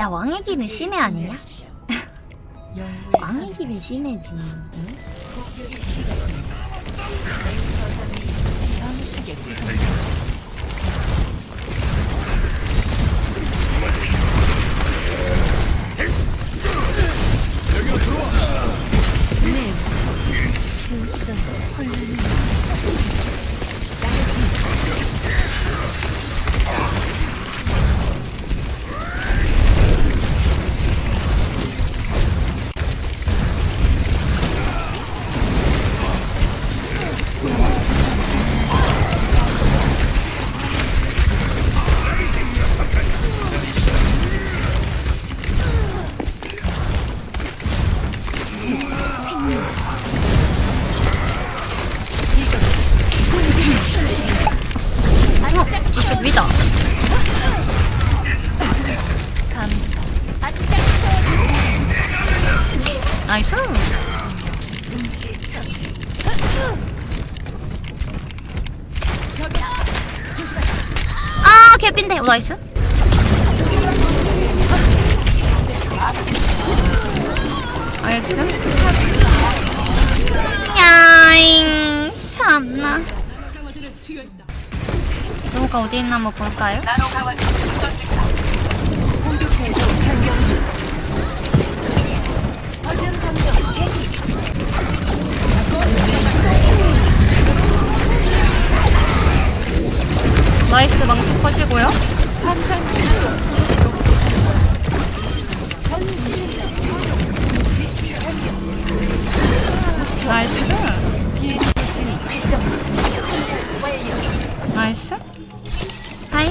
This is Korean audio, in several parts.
야 왕의 길은 심해 아니냐? 왕의 길은 심해지 응? 나이스. 아 개핀데. 어, 나이스. 나이스. 야잉. 참나. 누가 어디 있나 한번 볼까요? 나이스 망치 컷이고요. 나이스. 나이스. 하이.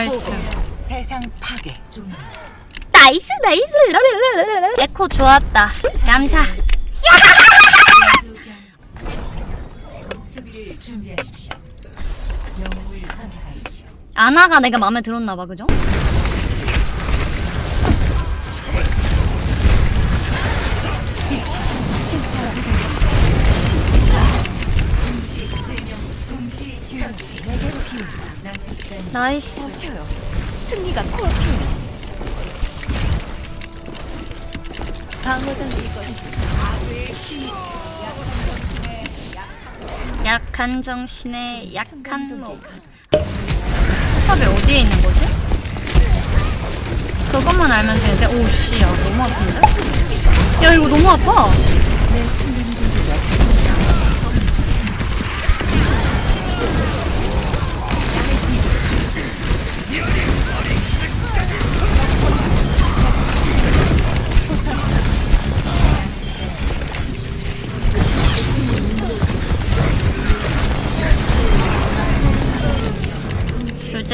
나이스. 대상 파괴. 나이스 나이스. 에코 좋았다. 감사. 아나가 내가 마음에 들었나 봐. 그죠? nice. 켜요. 승리가 코앞이에요. 방어전 이거 약한 정신에 약한 몸. 탑이 어디에 있는 거지? 그것만 알면 되는데 오씨 야 너무 아픈데? 야 이거 너무 아파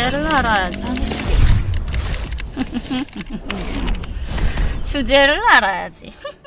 주제를 알아야지. 주제를 알아야지